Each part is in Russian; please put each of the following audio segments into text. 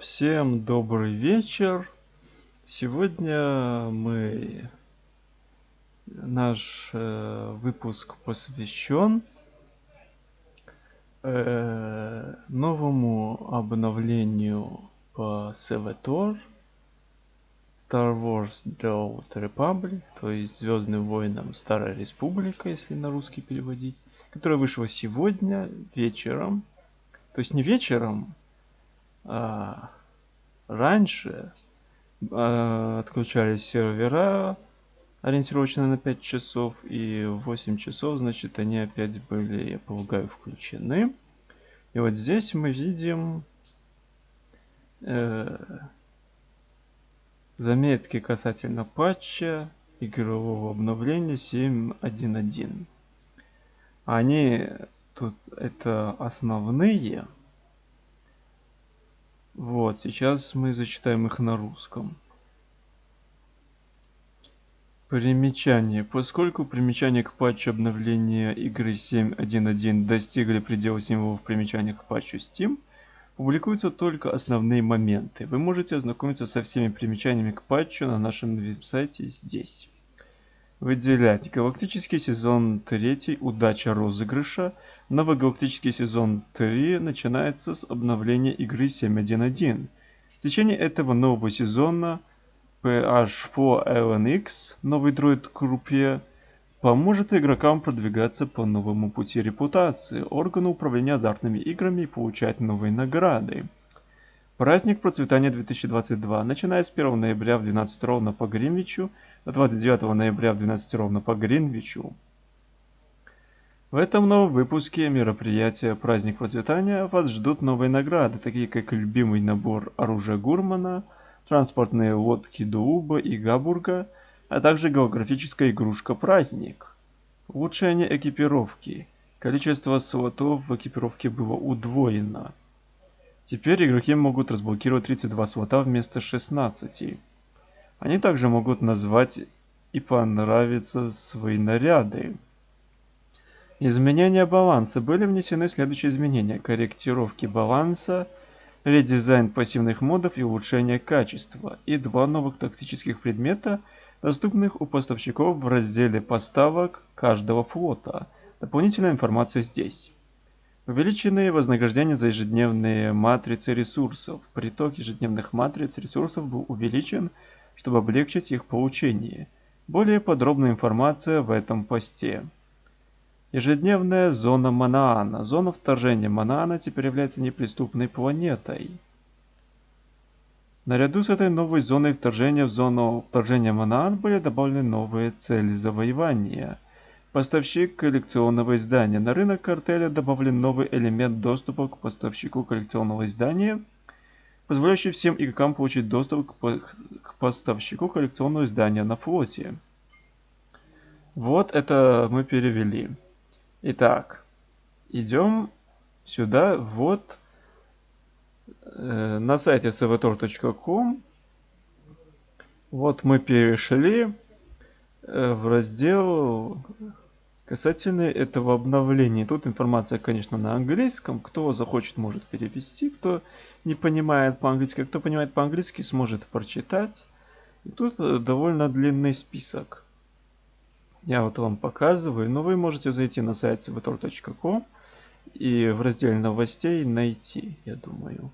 Всем добрый вечер. Сегодня мы наш э, выпуск посвящен э, новому обновлению по Севатор Star Wars The Old Republic, то есть Звездным войнам Старая Республика, если на русский переводить, которая вышла сегодня вечером. То есть не вечером, а, раньше а, отключались сервера ориентировочно на 5 часов, и в 8 часов, значит, они опять были, я полагаю, включены. И вот здесь мы видим э, заметки касательно патча игрового обновления 7.1.1. Они тут это основные, вот, сейчас мы зачитаем их на русском. Примечание. Поскольку примечания к патчу обновления игры 7.1.1 достигли предела символов примечания к патчу Steam, публикуются только основные моменты. Вы можете ознакомиться со всеми примечаниями к патчу на нашем веб-сайте здесь. Выделять. Галактический сезон 3. Удача розыгрыша – Новый галактический сезон 3 начинается с обновления игры 7.1.1. В течение этого нового сезона PH4LNX, новый дроид к группе, поможет игрокам продвигаться по новому пути репутации, органу управления азартными играми и получать новые награды. Праздник процветания 2022. Начиная с 1 ноября в 12 ровно по Гринвичу, 29 ноября в 12 ровно по Гринвичу. В этом новом выпуске мероприятия «Праздник процветания» вас ждут новые награды, такие как любимый набор оружия Гурмана, транспортные лодки Дууба и Габурга, а также голографическая игрушка «Праздник». Улучшение экипировки. Количество слотов в экипировке было удвоено. Теперь игроки могут разблокировать 32 слота вместо 16. Они также могут назвать и понравиться свои наряды. Изменения баланса. Были внесены следующие изменения. Корректировки баланса, редизайн пассивных модов и улучшение качества. И два новых тактических предмета, доступных у поставщиков в разделе поставок каждого флота. Дополнительная информация здесь. Увеличенные вознаграждения за ежедневные матрицы ресурсов. Приток ежедневных матриц ресурсов был увеличен, чтобы облегчить их получение. Более подробная информация в этом посте. Ежедневная зона Манаана. Зона вторжения Манаана теперь является неприступной планетой. Наряду с этой новой зоной вторжения в зону вторжения Манаан были добавлены новые цели завоевания. Поставщик коллекционного издания. На рынок картеля добавлен новый элемент доступа к поставщику коллекционного издания, позволяющий всем игрокам получить доступ к поставщику коллекционного издания на флоте. Вот это мы перевели. Итак, идем сюда, вот э, на сайте savator.com. Вот мы перешли э, в раздел касательно этого обновления. Тут информация, конечно, на английском. Кто захочет, может перевести. Кто не понимает по-английски, кто понимает по-английски, сможет прочитать. И тут э, довольно длинный список. Я вот вам показываю, но вы можете зайти на сайт cvtor.com и в разделе новостей найти, я думаю.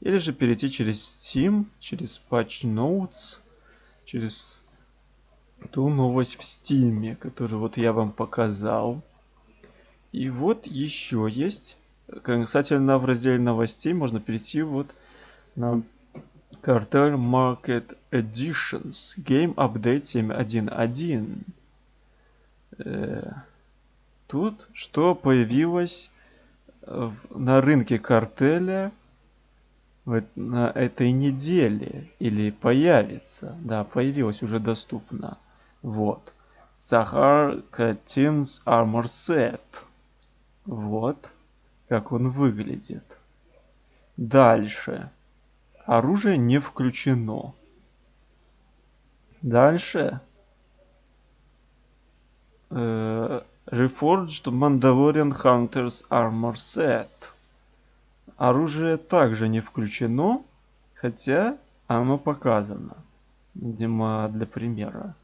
Или же перейти через Steam, через Patch Notes, через ту новость в Steam, которую вот я вам показал. И вот еще есть, касательно в разделе новостей, можно перейти вот на Cartel Market Editions Game Update 7.1.1 э, тут что появилось в, на рынке картеля в, на этой неделе или появится. Да, появилось уже доступно. Вот. Сахар Катинс Armor Set. Вот как он выглядит. Дальше. Оружие не включено. Дальше Э, Reforged Mandalorian Hunters Armor Set. Оружие также не включено. Хотя оно показано. Видимо, для примера.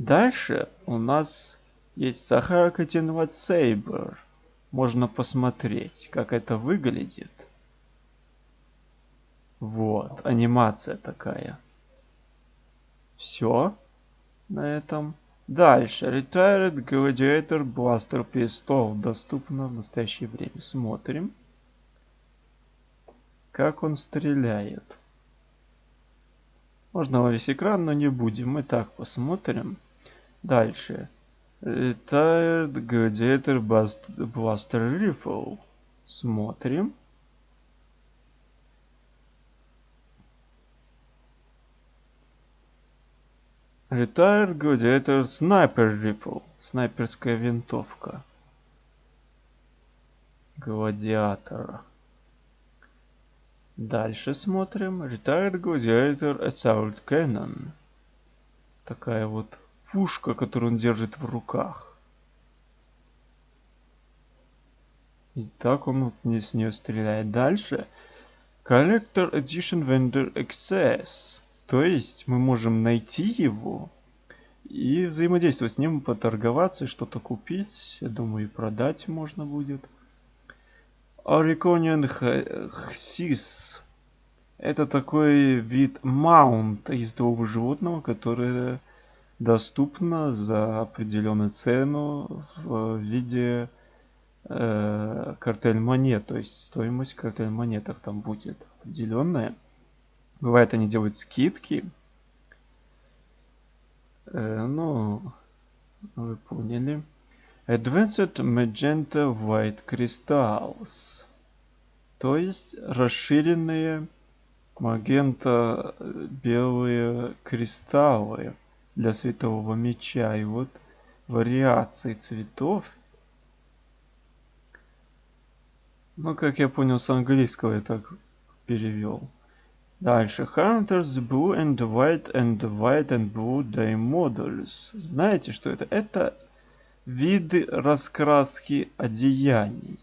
Дальше у нас есть Sahara Continuous Saber. Можно посмотреть, как это выглядит. Вот, анимация такая. Все на этом. Дальше. Retired Gladiator Blaster Pistol. Доступно в настоящее время. Смотрим. Как он стреляет. Можно во весь экран, но не будем. Мы так посмотрим. Дальше. Retired Gladiator Blaster Rifle. Смотрим. Retired Gladiator Sniper Rifle. Снайперская винтовка. Гладиатора. Дальше смотрим. Retired Gladiator Assault Cannon. Такая вот пушка, которую он держит в руках. И так он вот не с нее стреляет. Дальше. Collector Edition Vendor Access. То есть мы можем найти его и взаимодействовать с ним, поторговаться, что-то купить. Я думаю, и продать можно будет. Орикониан Хсис. Это такой вид маунта ездового животного, которое доступно за определенную цену в виде э, картель монет. То есть стоимость картель монетах там будет определенная. Бывает, они делают скидки. Э, ну, вы поняли. Advanced Magenta White Crystals. То есть расширенные магента белые кристаллы для светового меча. И вот вариации цветов. Ну, как я понял, с английского я так перевел. Дальше. Hunters Blue and White and White and Blue Day Models. Знаете, что это? Это виды раскраски одеяний.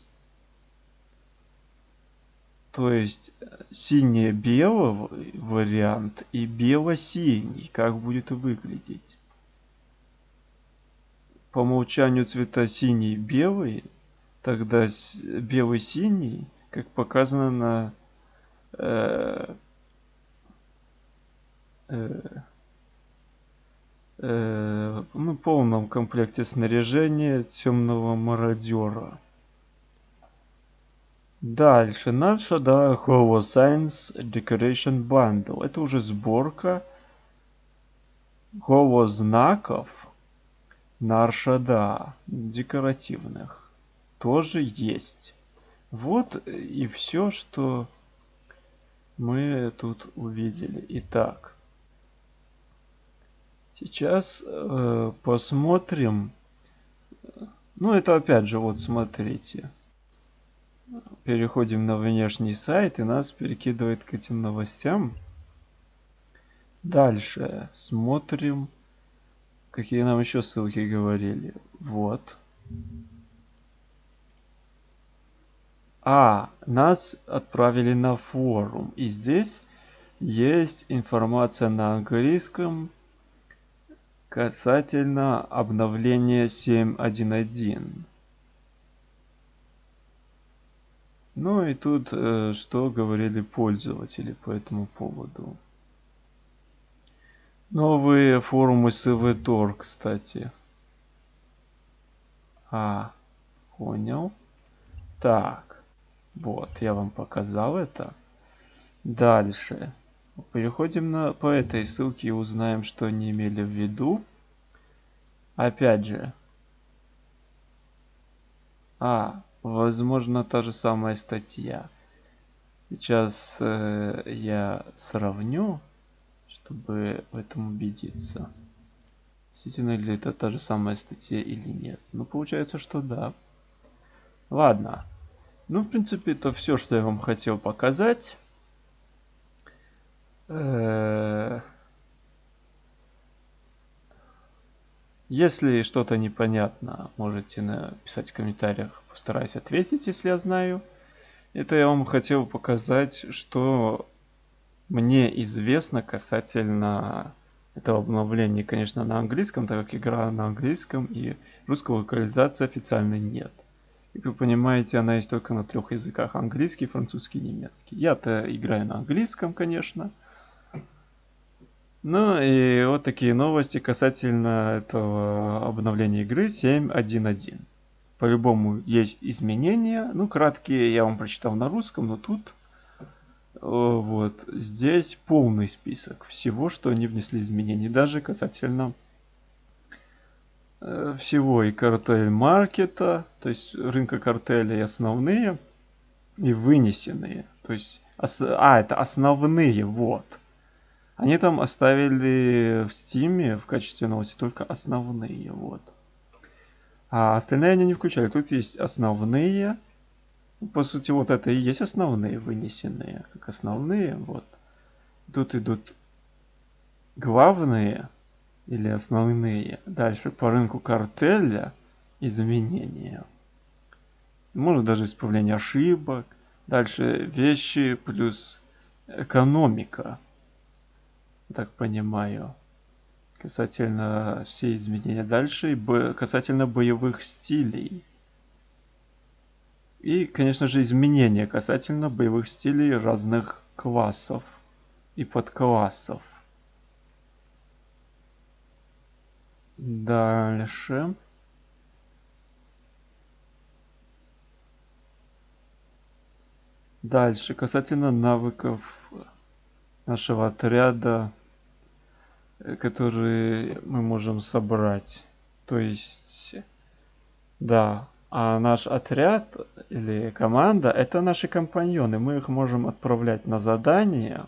То есть сине-белый вариант и бело-синий. Как будет выглядеть? По умолчанию цвета синий-белый. Тогда белый-синий, как показано на э, э, э, ну, полном комплекте снаряжения темного мародера. Дальше наша, да, Holo Science Decoration Bundle. Это уже сборка Holo знаков наша, да, декоративных. Тоже есть. Вот и все, что мы тут увидели. Итак, Сейчас э, посмотрим. Ну, это опять же, вот смотрите. Переходим на внешний сайт и нас перекидывает к этим новостям. Дальше смотрим, какие нам еще ссылки говорили. Вот. А, нас отправили на форум. И здесь есть информация на английском, Касательно обновления 7.1.1. Ну и тут э, что говорили пользователи по этому поводу. Новые форумы СВТОР, кстати. А, понял. Так, вот, я вам показал это. Дальше. Переходим на, по этой ссылке и узнаем, что они имели в виду. Опять же. А, возможно, та же самая статья. Сейчас э, я сравню, чтобы в этом убедиться. Действительно ли это та же самая статья или нет. Ну, получается, что да. Ладно. Ну, в принципе, это все, что я вам хотел показать. Э, если что-то непонятно, можете написать в комментариях, постараюсь ответить, если я знаю. Это я вам хотел показать, что мне известно касательно этого обновления, конечно, на английском, так как игра на английском и русской локализации официальной нет. Как вы понимаете, она есть только на трех языках. Английский, французский, немецкий. Я-то играю на английском, конечно. Ну и вот такие новости касательно этого обновления игры 7.1.1. По-любому есть изменения. Ну, краткие я вам прочитал на русском, но тут вот здесь полный список всего, что они внесли изменений. Даже касательно э, всего и картель маркета, то есть рынка картеля и основные, и вынесенные. То есть, а, это основные, вот. Они там оставили в стиме в качестве новости только основные, вот. А остальные они не включали. Тут есть основные. По сути, вот это и есть основные вынесенные. Как основные, вот. Тут идут главные или основные. Дальше по рынку картеля изменения. Может даже исправление ошибок. Дальше вещи плюс экономика. Так понимаю касательно все изменения дальше, и касательно боевых стилей. И, конечно же, изменения касательно боевых стилей разных классов и подклассов. Дальше. Дальше, касательно навыков нашего отряда которые мы можем собрать. То есть, да, а наш отряд или команда это наши компаньоны. Мы их можем отправлять на задания.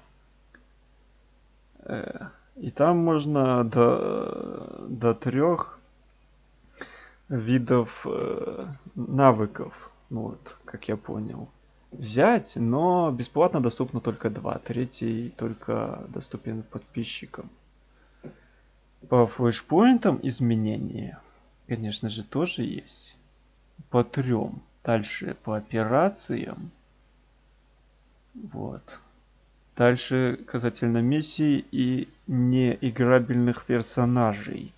Э, и там можно до, до трех видов э, навыков, вот, как я понял, взять, но бесплатно доступно только два. Третий только доступен подписчикам. По флешпоинтам изменения, конечно же, тоже есть. По трем. Дальше по операциям. Вот. Дальше касательно миссий и неиграбельных персонажей.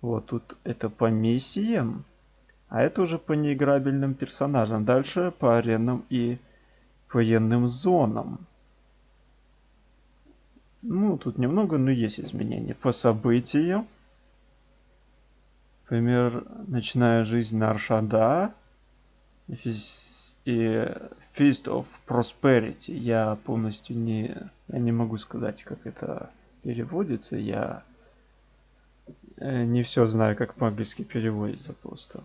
Вот тут это по миссиям, а это уже по неиграбельным персонажам. Дальше по аренам и военным зонам. Ну, тут немного, но есть изменения. По событиям. Например, начиная жизнь на Аршада и Feast of Prosperity. Я полностью не, я не могу сказать, как это переводится. Я э, не все знаю, как по-английски переводится просто.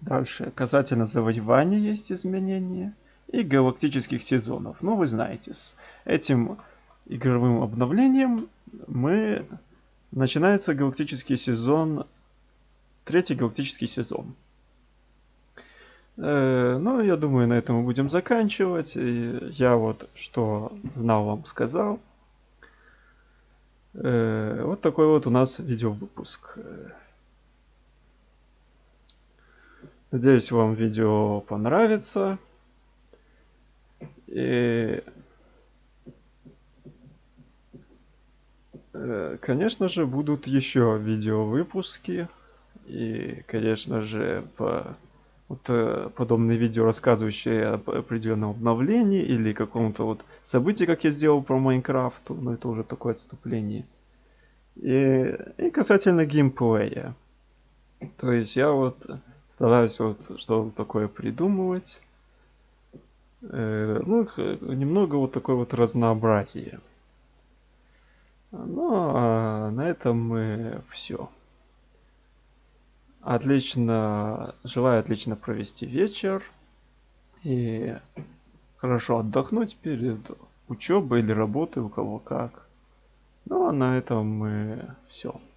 Дальше. Касательно завоевания есть изменения. И галактических сезонов. Ну, вы знаете, с этим игровым обновлением мы начинается галактический сезон, третий галактический сезон. Э, ну, я думаю, на этом мы будем заканчивать. И я вот что знал вам сказал. Э, вот такой вот у нас видеовыпуск. Надеюсь, вам видео понравится. И конечно же, будут еще видеовыпуски. И, конечно же, по, вот, э, подобные видео, рассказывающие об определенном обновлении или каком-то вот событии, как я сделал про Майнкрафт, но это уже такое отступление. И, и касательно геймплея. То есть я вот стараюсь вот что-то такое придумывать. Э, ну, немного вот такое вот разнообразие. Ну, а на этом мы все. Отлично, желаю отлично провести вечер и хорошо отдохнуть перед учебой или работой, у кого как. Ну, а на этом мы все.